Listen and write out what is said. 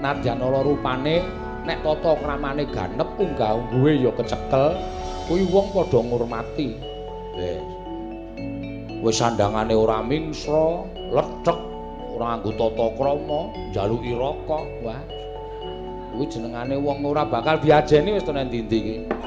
nadyan ora rupane nek tata kramane ganep unggah-ungguhe ya kecekel kuwi wong padha ngurmati. Wis wis sandangane ora mingsra lethek ora nganggo tata krama njaluki rokok. Wah. Kuwi jenengane wong ora bakal diajeni wis tenan ndi-ndi iki.